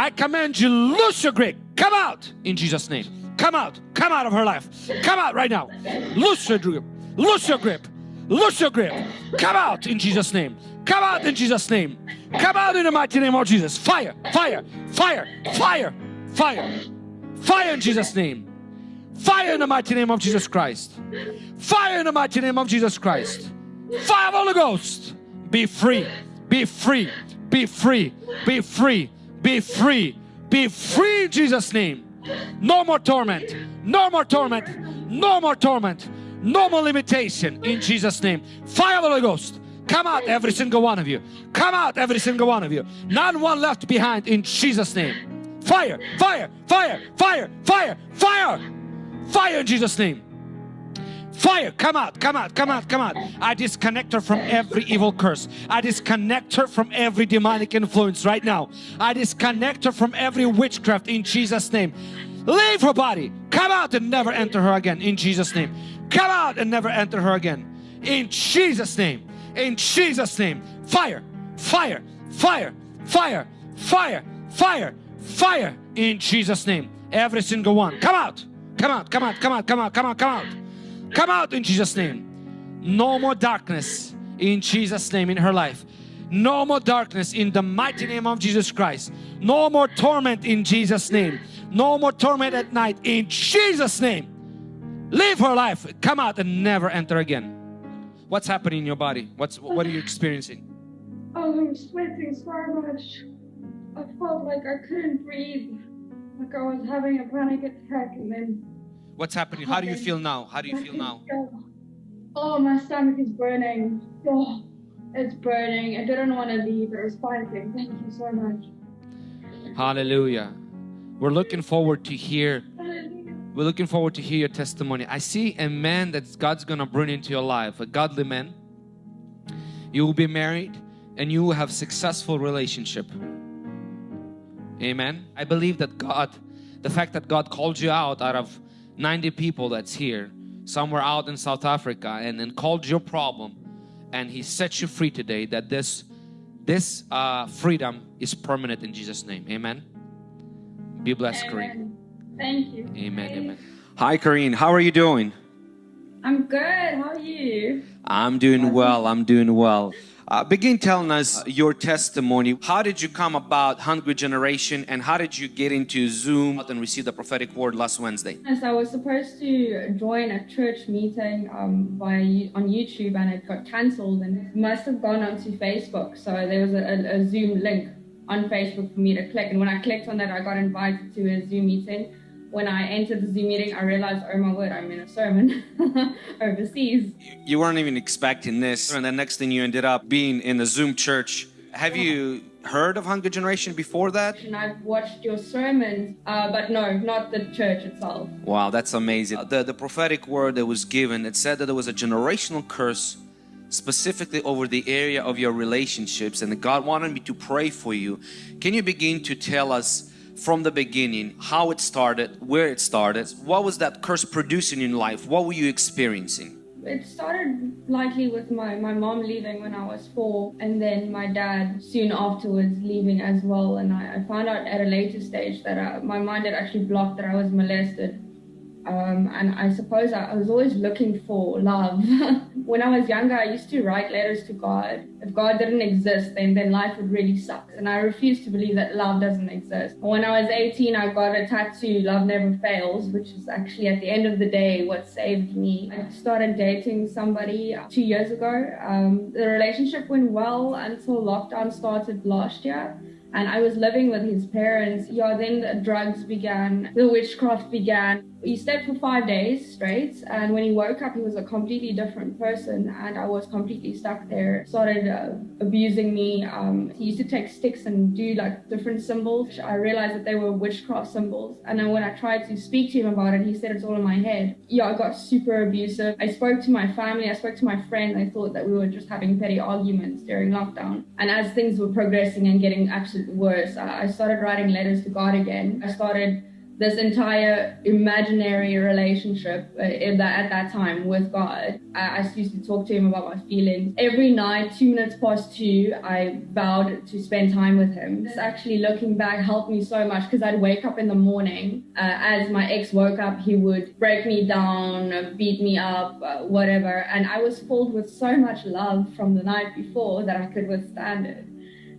I command you, loose your grip. Come out in Jesus' name. Come out. Come out of her life. Come out right now. Loose your grip. Loose your grip. Loose your grip. Come out in Jesus' name. Come out in Jesus' name. Come out in the mighty name of Jesus. Fire, fire, fire, fire, fire, fire in Jesus' name. Fire in the mighty name of Jesus Christ. Fire in the mighty name of Jesus Christ. Fire of Holy Ghost. Be free. Be free. Be free. Be free. Be free. Be free in Jesus' name. No more torment. No more torment. No more torment. No more limitation in Jesus' name. Fire the Holy Ghost. Come out, every single one of you. Come out, every single one of you. Not one left behind in Jesus' name. Fire, fire, fire, fire, fire, fire, fire in Jesus' name. Fire, come out, come out, come out, come out. I disconnect her from every evil curse. I disconnect her from every demonic influence right now. I disconnect her from every witchcraft in Jesus' name. Leave her body. Come out and never enter her again in Jesus' name. Come out and never enter her again in Jesus' name. In Jesus' name. Fire, fire, fire, fire, fire, fire, fire in Jesus' name. Every single one. Come out. Come out, come out, come out, come out, come out, come out. Come out in Jesus' name. No more darkness in Jesus' name in her life. No more darkness in the mighty name of Jesus Christ. No more torment in Jesus' name. No more torment at night in Jesus' name. Live her life. Come out and never enter again. What's happening in your body? What's what are you experiencing? Oh, I'm sweating so much. I felt like I couldn't breathe. Like I was having a panic attack and then What's happening? How do you feel now? How do you feel now? Oh, my stomach is burning. Oh, it's burning. I didn't want to leave. It was fighting. Thank you so much. Hallelujah. We're looking forward to hear. We're looking forward to hear your testimony. I see a man that God's gonna bring into your life, a godly man. You will be married and you will have successful relationship. Amen. I believe that God, the fact that God called you out out of 90 people that's here, somewhere out in South Africa, and then called your problem, and He set you free today. That this this uh, freedom is permanent in Jesus' name. Amen. Be blessed, Karine. Amen. Thank you. Amen. Amen. Hi, Karine. How are you doing? I'm good. How are you? I'm doing well. I'm doing well. Uh, begin telling us your testimony. How did you come about Hungry Generation and how did you get into Zoom and receive the prophetic word last Wednesday? Yes, I was supposed to join a church meeting um, by on YouTube and it got cancelled and must have gone onto Facebook. So there was a, a Zoom link on Facebook for me to click. And when I clicked on that, I got invited to a Zoom meeting. When I entered the Zoom meeting, I realized, oh my word, I'm in a sermon overseas. You weren't even expecting this and the next thing you ended up being in the Zoom church. Have you heard of Hungry Generation before that? And I've watched your sermons, uh, but no, not the church itself. Wow, that's amazing. The, the prophetic word that was given, it said that there was a generational curse specifically over the area of your relationships and God wanted me to pray for you. Can you begin to tell us from the beginning how it started, where it started, what was that curse producing in life, what were you experiencing? It started likely with my, my mom leaving when I was four and then my dad soon afterwards leaving as well and I, I found out at a later stage that uh, my mind had actually blocked that I was molested um, and I suppose I, was always looking for love. when I was younger, I used to write letters to God. If God didn't exist, then, then life would really suck. And I refused to believe that love doesn't exist. When I was 18, I got a tattoo, Love Never Fails, which is actually at the end of the day what saved me. I started dating somebody two years ago. Um, the relationship went well until lockdown started last year and I was living with his parents. Yeah, then the drugs began, the witchcraft began. He stayed for five days straight, and when he woke up, he was a completely different person, and I was completely stuck there. Started uh, abusing me. Um, he used to take sticks and do like different symbols. I realized that they were witchcraft symbols, and then when I tried to speak to him about it, he said it's all in my head. Yeah, I got super abusive. I spoke to my family, I spoke to my friends. I thought that we were just having petty arguments during lockdown, and as things were progressing and getting absolutely worse, I started writing letters to God again. I started this entire imaginary relationship uh, in that, at that time with God. I, I used to talk to him about my feelings. Every night, two minutes past two, I vowed to spend time with him. This actually, looking back, helped me so much because I'd wake up in the morning. Uh, as my ex woke up, he would break me down, uh, beat me up, uh, whatever. And I was filled with so much love from the night before that I could withstand it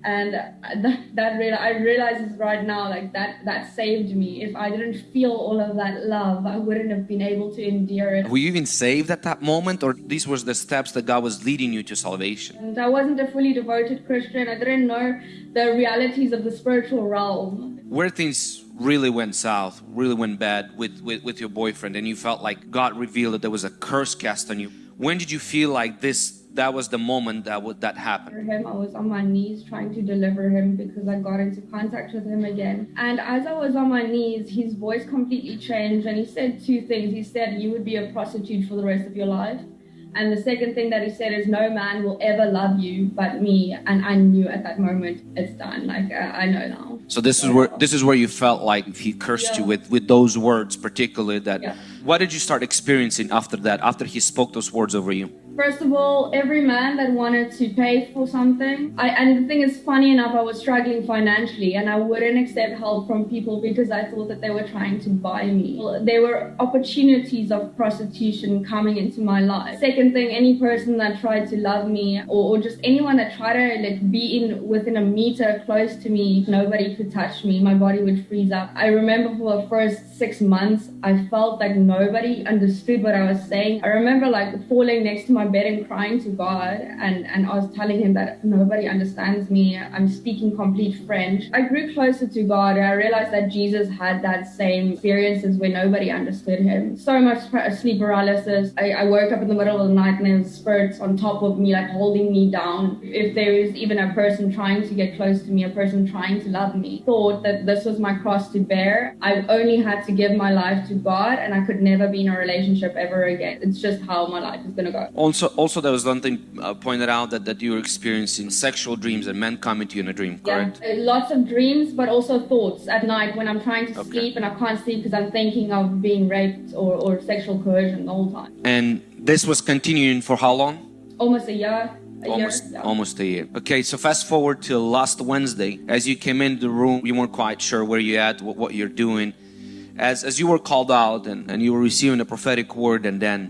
and that, that real, I realize right now like that that saved me. If I didn't feel all of that love, I wouldn't have been able to endure it. Were you even saved at that moment, or these were the steps that God was leading you to salvation? And I wasn't a fully devoted Christian. I didn't know the realities of the spiritual realm. Where things really went south, really went bad with, with, with your boyfriend, and you felt like God revealed that there was a curse cast on you. When did you feel like this that was the moment that would that happened. Him, I was on my knees trying to deliver him because I got into contact with him again. And as I was on my knees, his voice completely changed, and he said two things. He said, "You would be a prostitute for the rest of your life." And the second thing that he said is, No man will ever love you but me. And I knew at that moment it's done. Like, uh, I know now. So this is where this is where you felt like he cursed yeah. you with with those words, particularly that. Yeah. What did you start experiencing after that? After he spoke those words over you? First of all, every man that wanted to pay for something, I, and the thing is, funny enough, I was struggling financially and I wouldn't accept help from people because I thought that they were trying to buy me. There were opportunities of prostitution coming into my life. Second thing, any person that tried to love me or, or just anyone that tried to like be in within a meter close to me, nobody could touch me. My body would freeze up. I remember for the first six months, I felt like nobody understood what I was saying. I remember like falling next to my my bed and crying to God and, and I was telling him that nobody understands me. I'm speaking complete French. I grew closer to God and I realized that Jesus had that same experiences where nobody understood him. So much sleep paralysis. I, I woke up in the middle of the night and there was spirits on top of me, like holding me down. If there is even a person trying to get close to me, a person trying to love me, thought that this was my cross to bear. I only had to give my life to God and I could never be in a relationship ever again. It's just how my life is going to go also also there was something uh, pointed out that, that you were experiencing sexual dreams and men coming to you in a dream correct? yeah, uh, lots of dreams but also thoughts at night when i'm trying to okay. sleep and i can't sleep because i'm thinking of being raped or, or sexual coercion the whole time. And this was continuing for how long? Almost a year. A almost year, yeah. almost a year. Okay so fast forward to last wednesday. As you came into the room you weren't quite sure where you're at what, what you're doing. As as you were called out and, and you were receiving a prophetic word and then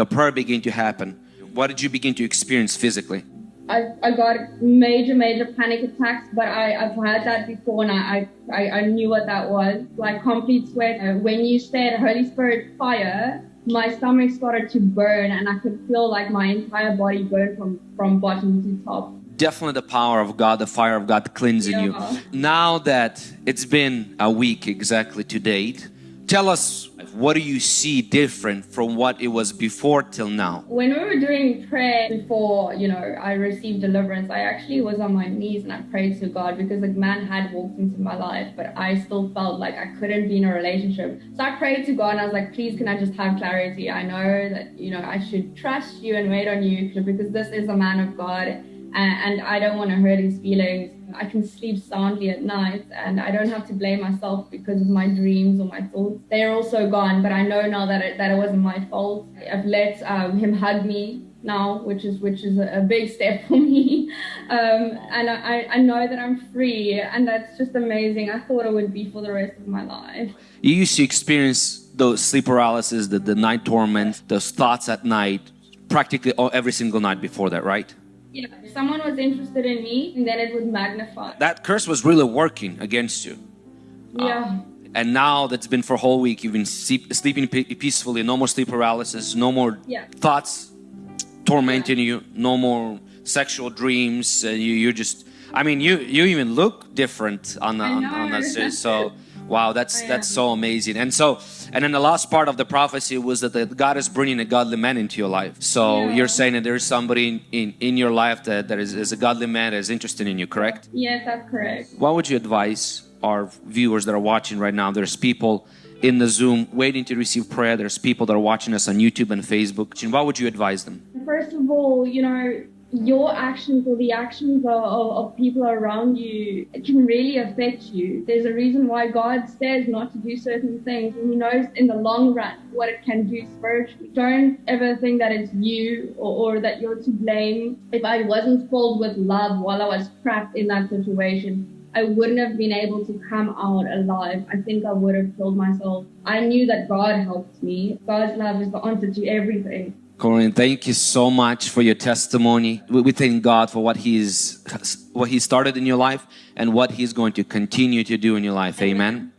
the prayer began to happen what did you begin to experience physically? I, I got major, major panic attacks, but I, I've had that before and I, I, I knew what that was. Like complete sweat. Uh, when you said Holy Spirit fire, my stomach started to burn and I could feel like my entire body burn from, from bottom to top. Definitely the power of God, the fire of God cleansing yeah. you. Now that it's been a week exactly to date, tell us what do you see different from what it was before till now? When we were doing prayer before, you know, I received deliverance, I actually was on my knees and I prayed to God because a man had walked into my life, but I still felt like I couldn't be in a relationship. So I prayed to God and I was like, please, can I just have clarity? I know that, you know, I should trust you and wait on you because this is a man of God and I don't want to hurt his feelings. I can sleep soundly at night and I don't have to blame myself because of my dreams or my thoughts. They're also gone, but I know now that it, that it wasn't my fault. I've let um, him hug me now, which is which is a, big step for me. Um, and I, I know that I'm free, and that's just amazing. I thought it would be for the rest of my life. You used to experience those sleep paralysis, the, the night torment, those thoughts at night, practically every single night before that, right? Yeah, if someone was interested in me, and then it would magnify. That curse was really working against you. Yeah. Uh, and now that's been for a whole week, you've been sleep, sleeping peacefully, no more sleep paralysis, no more yeah. thoughts tormenting yeah. you, no more sexual dreams. Uh, you, you're just, I mean, you you even look different on the, on, on that. So Wow, that's that's so amazing. And so, and then the last part of the prophecy was that the, God is bringing a godly man into your life. So yeah. you're saying that there's somebody in, in, in, your life that, that is, is a godly man that is interested in you, correct? Yes, that's correct. What would you advise our viewers that are watching right now? There's people in the Zoom waiting to receive prayer. There's people that are watching us on YouTube and Facebook. And what would you advise them? First of all, you know, your actions or the actions of, of, of people around you can really affect you. There's a reason why God says not to do certain things, and He knows in the long run what it can do spiritually. Don't ever think that it's you or, or that you're to blame. If I wasn't filled with love while I was trapped in that situation, I wouldn't have been able to come out alive. I think I would have killed myself. I knew that God helped me. God's love is the answer to everything. Corinne, thank you so much for your testimony. We, thank God for what He's what He started in your life and what He's going to continue to do in your life. Amen.